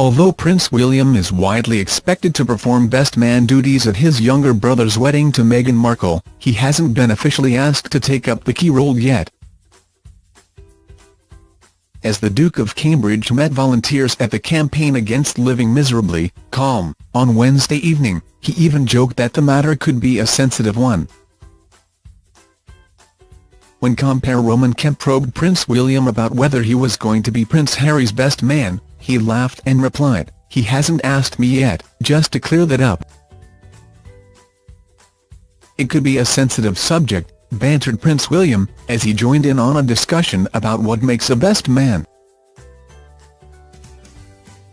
Although Prince William is widely expected to perform best man duties at his younger brother's wedding to Meghan Markle, he hasn't been officially asked to take up the key role yet. As the Duke of Cambridge met volunteers at the campaign against living miserably, calm, on Wednesday evening, he even joked that the matter could be a sensitive one. When compere Roman Kemp probed Prince William about whether he was going to be Prince Harry's best man, he laughed and replied, he hasn't asked me yet, just to clear that up. It could be a sensitive subject, bantered Prince William, as he joined in on a discussion about what makes a best man.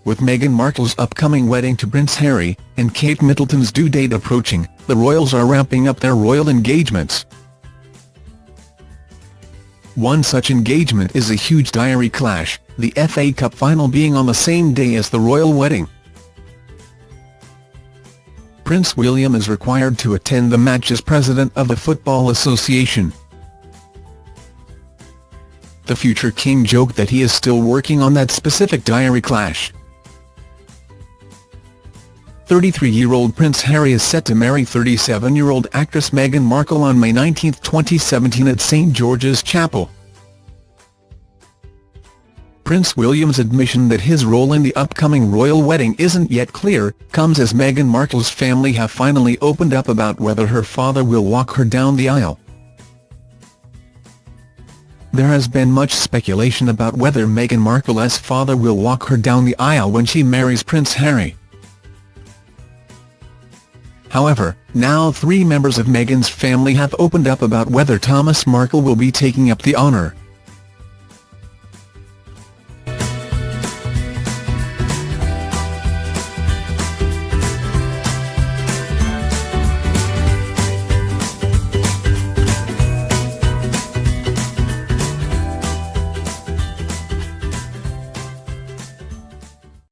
With Meghan Markle's upcoming wedding to Prince Harry, and Kate Middleton's due date approaching, the royals are ramping up their royal engagements. One such engagement is a huge diary clash, the FA Cup final being on the same day as the royal wedding. Prince William is required to attend the match as president of the Football Association. The future king joked that he is still working on that specific diary clash. 33-year-old Prince Harry is set to marry 37-year-old actress Meghan Markle on May 19, 2017 at St George's Chapel. Prince William's admission that his role in the upcoming royal wedding isn't yet clear, comes as Meghan Markle's family have finally opened up about whether her father will walk her down the aisle. There has been much speculation about whether Meghan Markle's father will walk her down the aisle when she marries Prince Harry. However, now three members of Meghan's family have opened up about whether Thomas Markle will be taking up the honour.